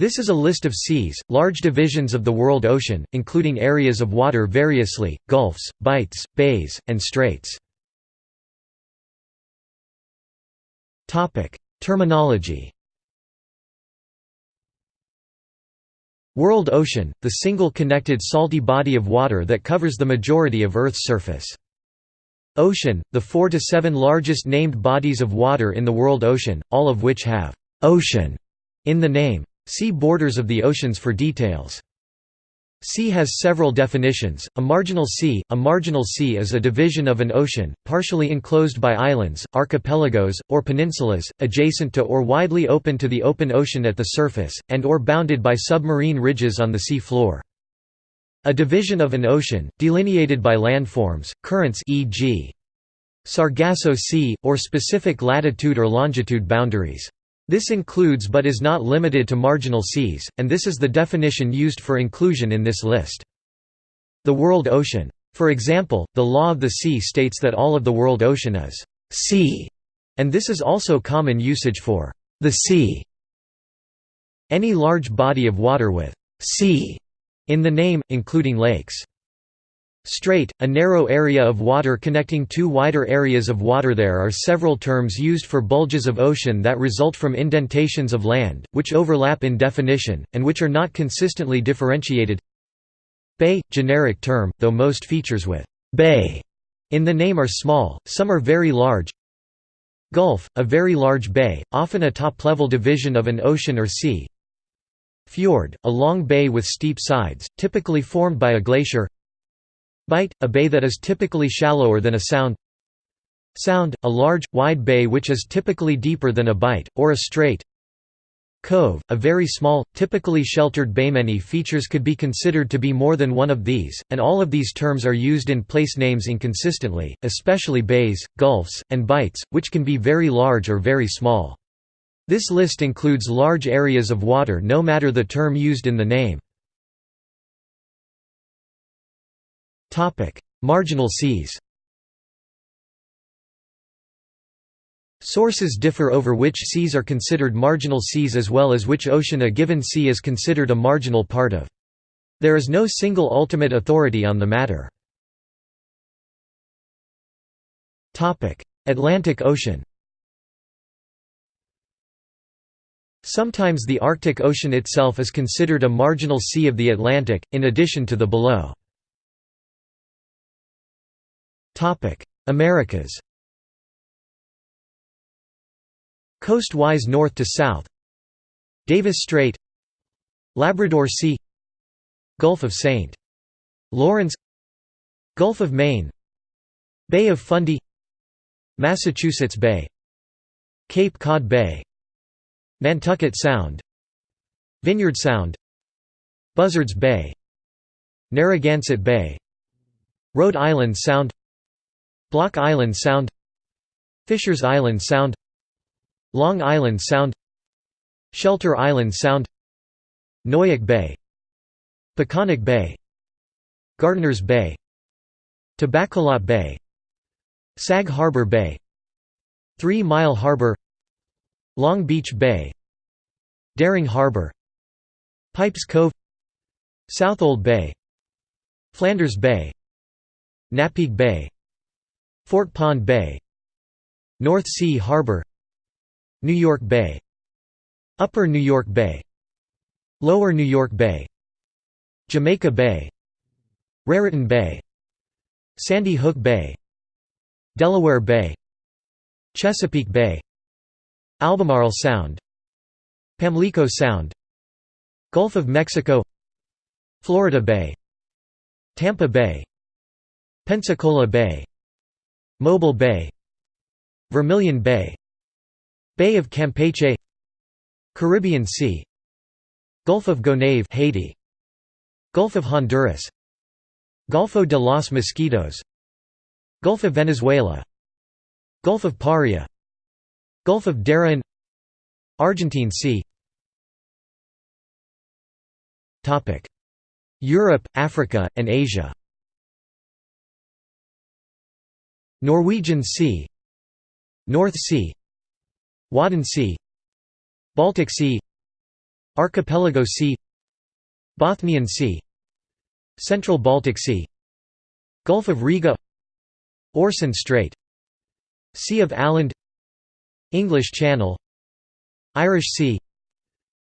This is a list of seas, large divisions of the world ocean, including areas of water variously, gulfs, bights, bays, and straits. Terminology World ocean, the single connected salty body of water that covers the majority of Earth's surface. Ocean, the four to seven largest named bodies of water in the world ocean, all of which have «ocean» in the name. See Borders of the oceans for details. Sea has several definitions. A marginal sea A marginal sea is a division of an ocean, partially enclosed by islands, archipelagos, or peninsulas, adjacent to or widely open to the open ocean at the surface, and or bounded by submarine ridges on the sea floor. A division of an ocean, delineated by landforms, currents e.g. Sargasso Sea, or specific latitude or longitude boundaries. This includes but is not limited to marginal seas, and this is the definition used for inclusion in this list. The world ocean. For example, the law of the sea states that all of the world ocean is sea, and this is also common usage for the sea. Any large body of water with sea in the name, including lakes. Strait, a narrow area of water connecting two wider areas of water. There are several terms used for bulges of ocean that result from indentations of land, which overlap in definition, and which are not consistently differentiated. Bay, generic term, though most features with «bay» in the name are small, some are very large. Gulf, a very large bay, often a top-level division of an ocean or sea. Fjord, a long bay with steep sides, typically formed by a glacier Bight, a bay that is typically shallower than a sound Sound, a large, wide bay which is typically deeper than a bight, or a strait Cove, a very small, typically sheltered bay. Many features could be considered to be more than one of these, and all of these terms are used in place names inconsistently, especially bays, gulfs, and bights, which can be very large or very small. This list includes large areas of water no matter the term used in the name. Marginal seas Sources differ over which seas are considered marginal seas as well as which ocean a given sea is considered a marginal part of. There is no single ultimate authority on the matter. Atlantic Ocean Sometimes the Arctic Ocean itself is considered a marginal sea of the Atlantic, in addition to the below. Americas. Coast-wise north to south. Davis Strait. Labrador Sea. Gulf of St. Lawrence. Gulf of Maine. Bay of Fundy. Massachusetts Bay. Cape Cod Bay. Nantucket Sound. Vineyard Sound. Buzzards Bay. Narragansett Bay. Rhode Island Sound Block Island Sound Fishers Island Sound Long Island Sound Shelter Island Sound Noyac Bay Peconic Bay Gardiner's Bay Tobaccolot Bay Sag Harbor Bay Three Mile Harbor Long Beach Bay Dering Harbor Pipes Cove Southold Bay Flanders Bay Napeague Bay Fort Pond Bay North Sea Harbor New York Bay Upper New York Bay Lower New York Bay Jamaica Bay Raritan Bay Sandy Hook Bay Delaware Bay Chesapeake Bay Albemarle Sound Pamlico Sound Gulf of Mexico Florida Bay Tampa Bay Pensacola Bay Mobile Bay. Vermilion Bay. Bay of Campeche. Caribbean Sea. Gulf of Gonave Haiti. Gulf of Honduras. Golfo de los Mosquitos. Gulf of Venezuela. Gulf of Paria. Gulf of Darien. Argentine Sea. Europe, Africa, and Asia Norwegian Sea North Sea Wadden Sea Baltic Sea Archipelago Sea Bothnian Sea Central Baltic Sea Gulf of Riga Orson Strait Sea of Åland English Channel Irish Sea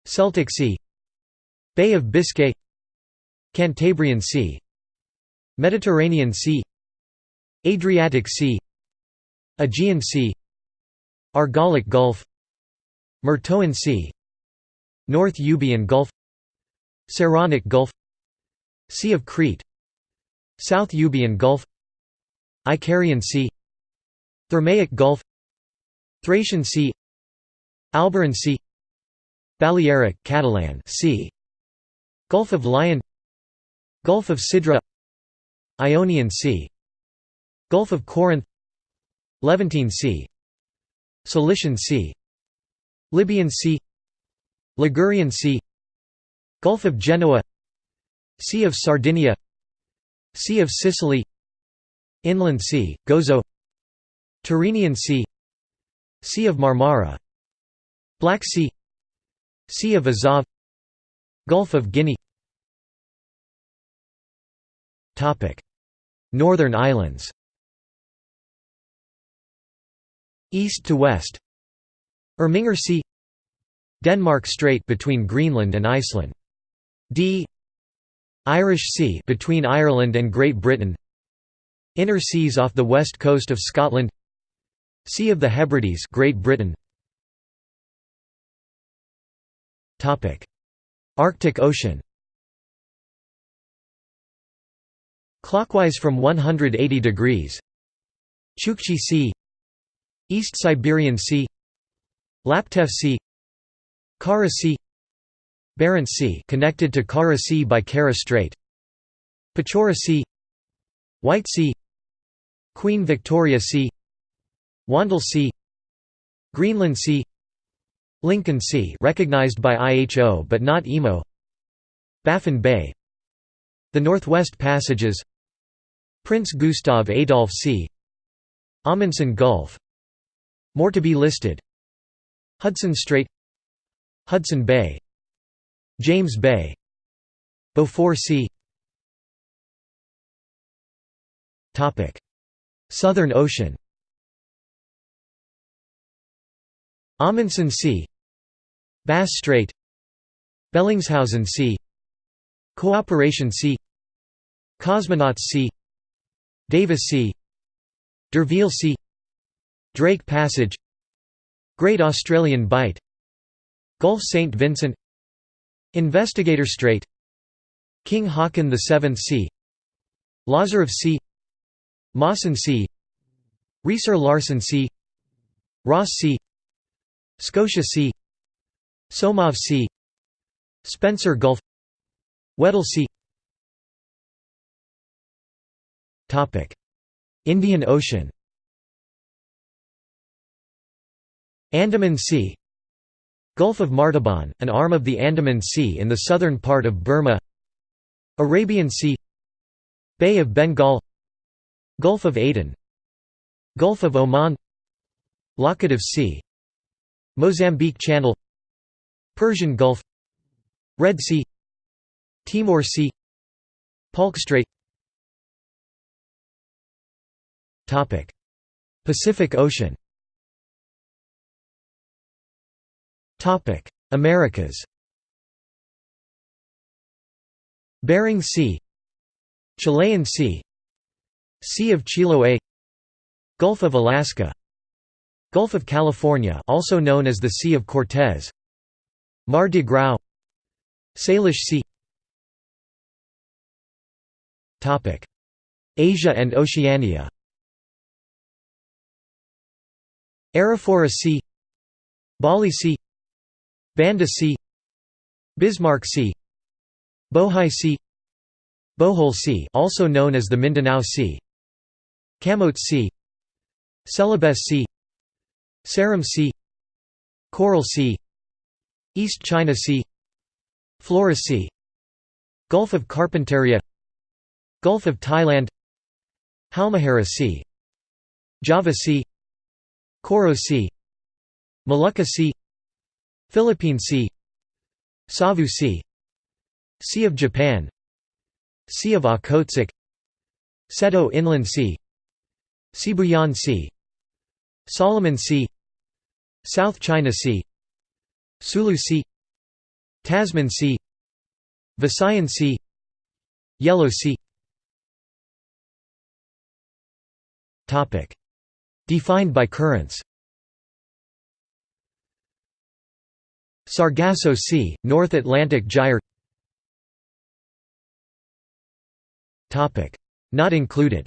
Celtic Sea Bay of Biscay Cantabrian Sea Mediterranean Sea Adriatic Sea Aegean Sea Argolic Gulf Myrtoan Sea North Euboean Gulf Saronic Gulf Sea of Crete South Euboean Gulf Icarian Sea Thermaic Gulf Thracian Sea Alboran Sea Balearic Catalan sea Gulf of Lion Gulf of Sidra Ionian Sea Gulf of Corinth Levantine Sea Cilician Sea Libyan Sea Ligurian Sea Gulf of Genoa Sea of Sardinia Sea of Sicily Inland Sea, Gozo Tyrrhenian Sea Sea of Marmara Black Sea Sea of Azov Gulf of Guinea. Northern Islands East to west. Irminger Sea Denmark Strait between Greenland and Iceland. D. Irish Sea between Ireland and Great Britain. Inner seas off the west coast of Scotland. Sea of the Hebrides Great Britain. Topic. Arctic Ocean. Clockwise from 180 degrees. Chukchi Sea East Siberian Sea Laptev Sea Kara Sea Barents Sea connected to Kara Sea by Kara Strait Pechora Sea White Sea Queen Victoria Sea Wandel Sea Greenland Sea Lincoln Sea recognized by IHO but not IMO Baffin Bay The Northwest Passages Prince Gustav Adolf Sea Amundsen Gulf More to be listed. Hudson Strait Hudson Bay James Bay Beaufort Sea Southern Ocean. Amundsen Sea Bass Strait Bellingshausen Sea Cooperation Sea Cosmonauts Sea Davis Sea D'Urville Sea Drake Passage Great Australian Bight Gulf St. Vincent Investigator Strait King Haakon VII Sea Lazarev Sea Mawson Sea Riiser-Larsen Sea Ross Sea Scotia Sea Somov Sea Spencer Gulf Weddell Sea Indian Ocean Andaman Sea Gulf of Martaban, an arm of the Andaman Sea in the southern part of Burma Arabian Sea Bay of Bengal Gulf of Aden Gulf of Oman Laccadive Sea Mozambique Channel Persian Gulf Red Sea Timor Sea Palk Strait. Pacific Ocean Americas. Bering Sea. Chilean Sea. Sea of Chiloé. Gulf of Alaska. Gulf of California also known as the Sea of Cortez. Mar de Grau Salish Sea. Topic: Asia and Oceania. Arafura Sea. Bali Sea Banda Sea Bismarck Sea Bohai Sea Bohol Sea also known as the Mindanao Sea Camotes Sea Celebes Sea Ceram Sea Coral Sea East China Sea Flores Sea Gulf of Carpentaria Gulf of Thailand Halmahera Sea Java Sea Koro Sea Molucca Sea Philippine Sea Savu Sea Sea of Japan Sea of Okhotsk Seto Inland Sea Sibuyan Sea Solomon Sea South China Sea Sulu Sea Tasman Sea Visayan Sea Yellow Sea. Defined by currents Sargasso Sea, North Atlantic Gyre. Not included.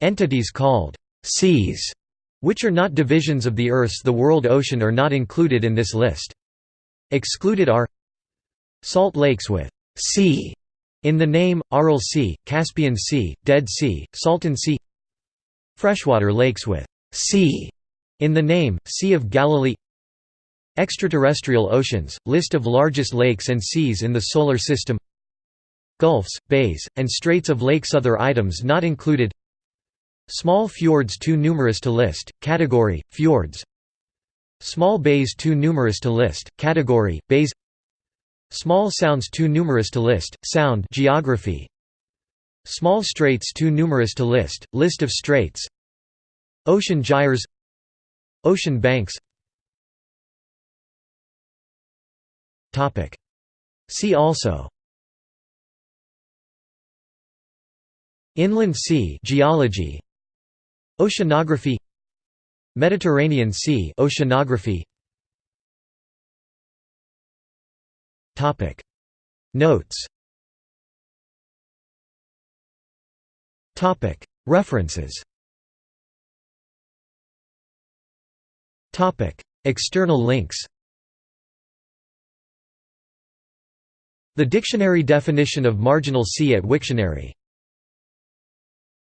Entities called «seas», which are not divisions of the Earth's the world ocean are not included in this list. Excluded are Salt lakes with «sea» in the name, Aral Sea, Caspian Sea, Dead Sea, Salton Sea. Freshwater lakes with «sea» In the name, Sea of Galilee. Extraterrestrial oceans, list of largest lakes and seas in the Solar System. Gulfs, bays, and straits of lakes. Other items not included. Small fjords too numerous to list, category, fjords. Small bays too numerous to list, category, bays. Small sounds too numerous to list, sound geography. Small straits too numerous to list, list of straits. Ocean gyres Ocean banks. See also. Inland sea geology. Oceanography. Mediterranean Sea oceanography. Topic. Notes. Topic. References External links The dictionary definition of marginal sea at Wiktionary